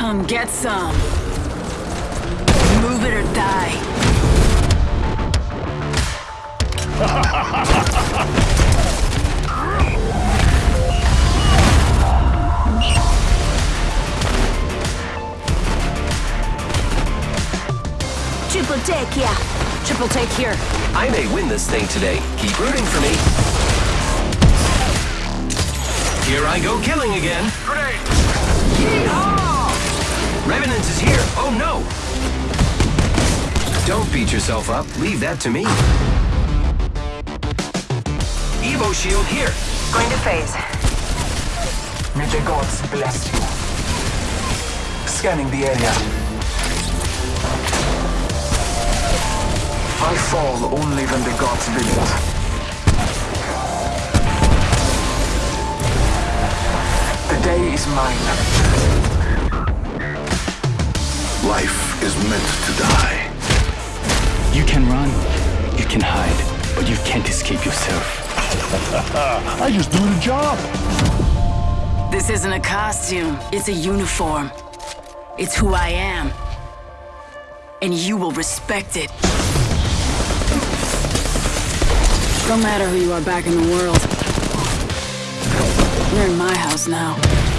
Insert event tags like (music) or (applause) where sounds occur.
Come get some. Move it or die. Triple take, yeah. Triple take here. I may win this thing today. Keep rooting for me. Here I go killing again. Grenade! Oh no! Don't beat yourself up. Leave that to me. Evo shield here. Going to phase. May the gods bless you. Scanning the area. I fall only when the gods will it. Life is meant to die. You can run, you can hide, but you can't escape yourself. (laughs) I just do the job. This isn't a costume. It's a uniform. It's who I am. And you will respect it. No matter who you are back in the world. You're in my house now.